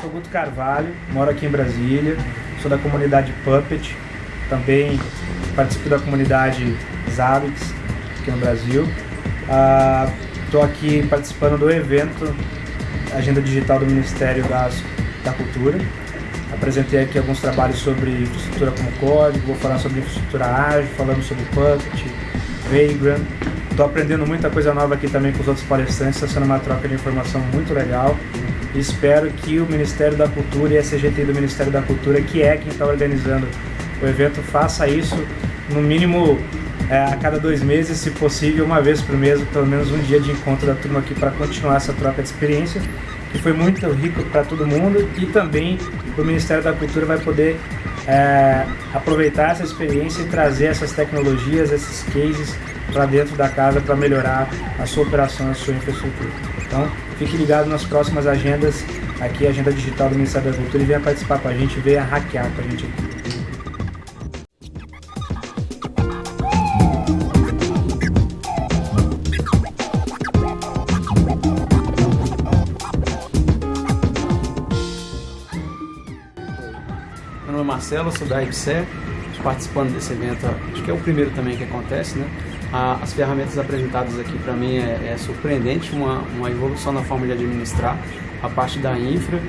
sou Guto Carvalho, moro aqui em Brasília, sou da comunidade Puppet, também participo da comunidade Zabbix aqui no Brasil. Estou uh, aqui participando do evento Agenda Digital do Ministério das, da Cultura. Apresentei aqui alguns trabalhos sobre infraestrutura como código, vou falar sobre infraestrutura ágil, falando sobre Puppet, Vagrant. Estou aprendendo muita coisa nova aqui também com os outros palestrantes, está sendo uma troca de informação muito legal. Espero que o Ministério da Cultura e a CGT do Ministério da Cultura, que é quem está organizando o evento, faça isso no mínimo é, a cada dois meses, se possível, uma vez por mês, pelo menos um dia de encontro da turma aqui para continuar essa troca de experiência, que foi muito rico para todo mundo e também o Ministério da Cultura vai poder é, aproveitar essa experiência e trazer essas tecnologias, esses cases para dentro da casa para melhorar a sua operação, a sua infraestrutura. Então, fique ligado nas próximas agendas, aqui agenda digital do Ministério da Cultura e venha participar com a gente, venha hackear com a gente aqui. Marcelo, sou da IBSE, participando desse evento, acho que é o primeiro também que acontece, né? As ferramentas apresentadas aqui para mim é, é, surpreendente, uma, uma evolução na forma de administrar a parte da infra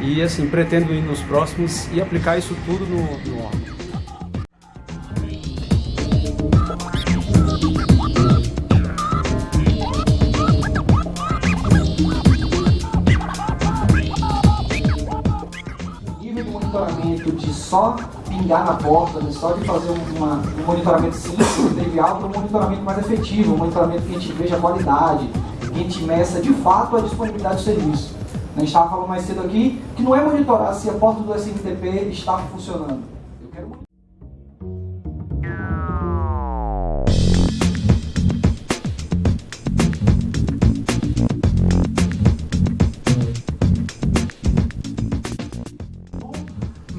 e assim, pretendo ir nos próximos e aplicar isso tudo no, no órgão. Monitoramento de só pingar na porta, né? só de fazer uma, um monitoramento simples, trivial, para um monitoramento mais efetivo, um monitoramento que a gente veja a qualidade, que a gente meça de fato a disponibilidade do serviço. A gente estava falando mais cedo aqui que não é monitorar se a porta do SMTP está funcionando. Eu quero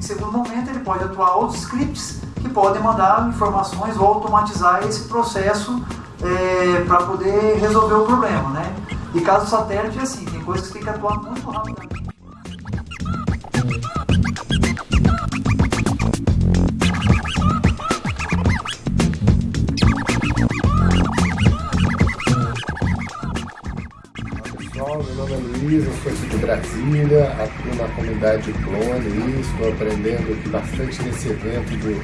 Em segundo momento, ele pode atuar outros scripts que podem mandar informações ou automatizar esse processo é, para poder resolver o problema, né? E caso satélite, é assim, tem coisas que tem que atuar muito rapidamente. Eu sou aqui de Brasília, atuo na comunidade Clone, estou aprendendo aqui bastante nesse evento do,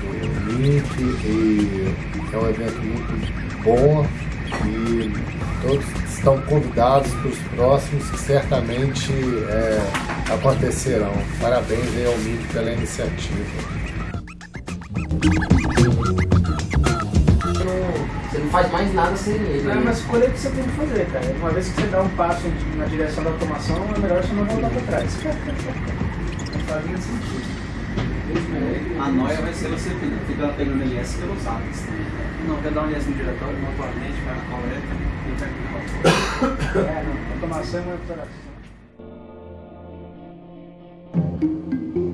do Link e é um evento muito bom e todos estão convidados para os próximos que certamente é, acontecerão. Parabéns aí ao MIC pela iniciativa. Não faz mais nada sem ele. Não, é uma escolha que você tem que fazer, cara. Uma vez que você dá um passo na direção da automação, é melhor você não voltar para trás. Não faz nem sentido. A noia vai ser você ficar pegando LS pelos atos. Não, quer dar um LS no diretório, não atualmente, vai na coleta e vai É, não. Automação é uma operação.